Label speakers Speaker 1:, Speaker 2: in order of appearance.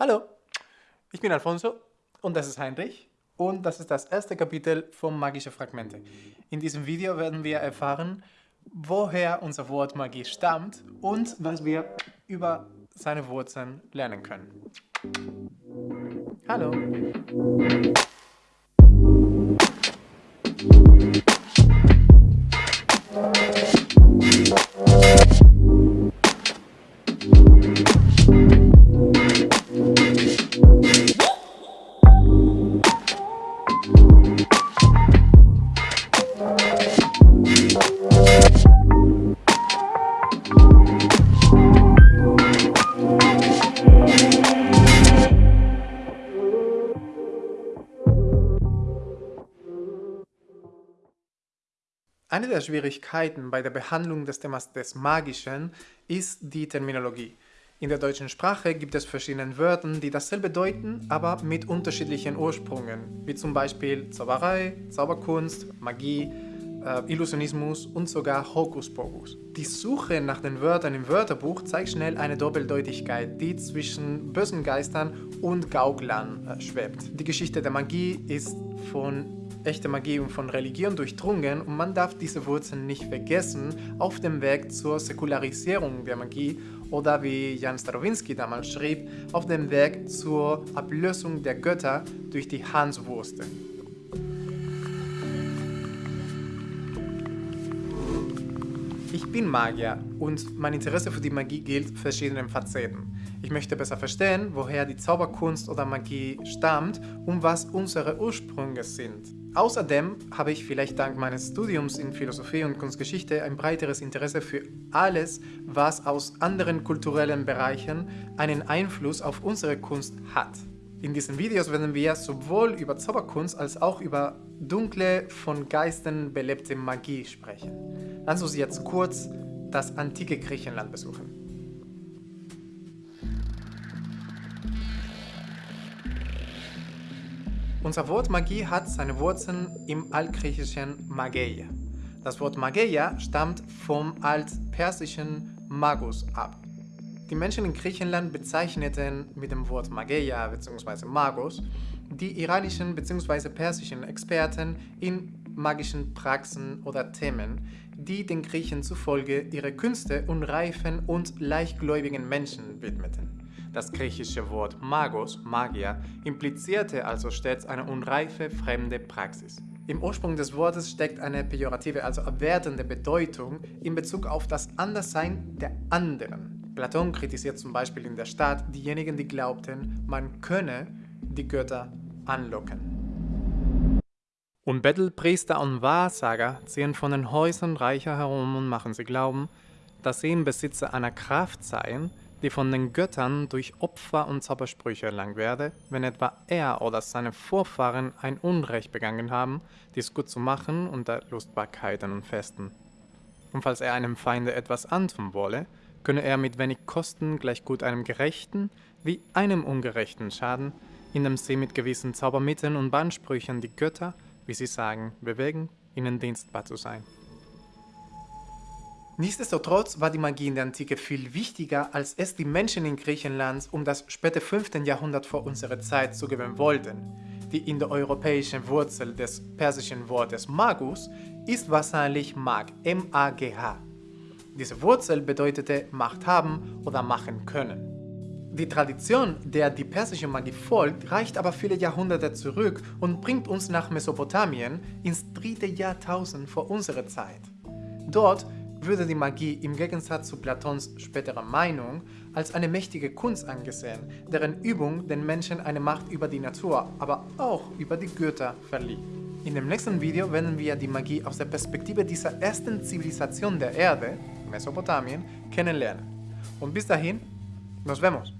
Speaker 1: Hallo, ich bin Alfonso und das ist Heinrich und das ist das erste Kapitel von Magische Fragmente. In diesem Video werden wir erfahren, woher unser Wort Magie stammt und was wir über seine Wurzeln lernen können. Hallo! Eine der Schwierigkeiten bei der Behandlung des Themas des Magischen ist die Terminologie. In der deutschen Sprache gibt es verschiedene Wörter, die dasselbe bedeuten, aber mit unterschiedlichen Ursprüngen, wie zum Beispiel Zauberei, Zauberkunst, Magie, äh, Illusionismus und sogar Hokuspokus. Die Suche nach den Wörtern im Wörterbuch zeigt schnell eine Doppeldeutigkeit, die zwischen bösen Geistern und Gauklern äh, schwebt. Die Geschichte der Magie ist von echte Magie und von Religion durchdrungen und man darf diese Wurzeln nicht vergessen auf dem Weg zur Säkularisierung der Magie oder wie Jan Starowinski damals schrieb, auf dem Weg zur Ablösung der Götter durch die Hanswurste. Ich bin Magier und mein Interesse für die Magie gilt verschiedenen Facetten. Ich möchte besser verstehen, woher die Zauberkunst oder Magie stammt und was unsere Ursprünge sind. Außerdem habe ich vielleicht dank meines Studiums in Philosophie und Kunstgeschichte ein breiteres Interesse für alles, was aus anderen kulturellen Bereichen einen Einfluss auf unsere Kunst hat. In diesen Videos werden wir sowohl über Zauberkunst als auch über dunkle, von Geistern belebte Magie sprechen. Lass uns jetzt kurz das antike Griechenland besuchen. Unser Wort Magie hat seine Wurzeln im altgriechischen Mageia. Das Wort Mageia stammt vom altpersischen Magus ab. Die Menschen in Griechenland bezeichneten mit dem Wort Mageia bzw. Magus die iranischen bzw. persischen Experten in magischen Praxen oder Themen, die den Griechen zufolge ihre Künste unreifen und leichtgläubigen Menschen widmeten. Das griechische Wort Magos, Magier, implizierte also stets eine unreife, fremde Praxis. Im Ursprung des Wortes steckt eine pejorative, also abwertende Bedeutung in Bezug auf das Anderssein der anderen. Platon kritisiert zum Beispiel in der Stadt diejenigen, die glaubten, man könne die Götter anlocken. Und Bettelpriester und Wahrsager ziehen von den Häusern Reicher herum und machen sie glauben, dass sie im Besitze einer Kraft seien, die von den Göttern durch Opfer und Zaubersprüche erlangt werde, wenn etwa er oder seine Vorfahren ein Unrecht begangen haben, dies gut zu machen unter Lustbarkeiten und Festen. Und falls er einem Feinde etwas antun wolle, könne er mit wenig Kosten gleich gut einem Gerechten wie einem Ungerechten schaden, indem sie mit gewissen Zaubermitteln und Bandsprüchen die Götter, wie sie sagen, bewegen, ihnen dienstbar zu sein. Nichtsdestotrotz war die Magie in der Antike viel wichtiger, als es die Menschen in Griechenland um das späte 5. Jahrhundert vor unserer Zeit zugeben wollten. Die indoeuropäische Wurzel des persischen Wortes Magus ist wahrscheinlich Mag, M-A-G-H. Diese Wurzel bedeutete Macht haben oder machen können. Die Tradition, der die persische Magie folgt, reicht aber viele Jahrhunderte zurück und bringt uns nach Mesopotamien ins dritte Jahrtausend vor unserer Zeit. Dort würde die Magie im Gegensatz zu Platons späterer Meinung als eine mächtige Kunst angesehen, deren Übung den Menschen eine Macht über die Natur, aber auch über die Götter verlieh. In dem nächsten Video werden wir die Magie aus der Perspektive dieser ersten Zivilisation der Erde, Mesopotamien, kennenlernen. Und bis dahin, nos vemos!